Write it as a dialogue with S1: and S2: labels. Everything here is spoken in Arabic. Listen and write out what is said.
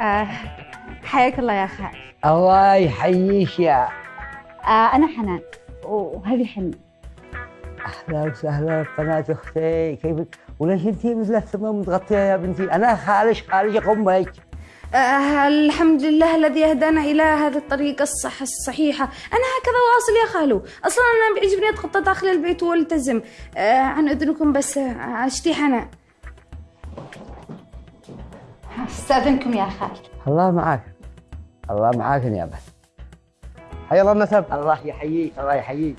S1: آه حياك الله يا خال
S2: الله يحييك يا.
S1: آه أنا حنان وهذه حنة
S2: أهلا وسهلا قناة أختي كيفك؟ وليش أنت مثل السماء متغطية يا بنتي؟ أنا خالش خالش أمك
S1: آه الحمد لله الذي هدانا إلى هذه الطريقة الصح الصحيحة. أنا هكذا واصل يا خالو. أصلا أنا بيعجبني أتخطى داخل البيت وألتزم. آه عن إذنكم بس آه، أشتي حنان. استاذنكم يا خال
S2: الله معاك. الله معاك يا بس.
S3: حيا الله النسب.
S2: الله يحييك الله يحييك.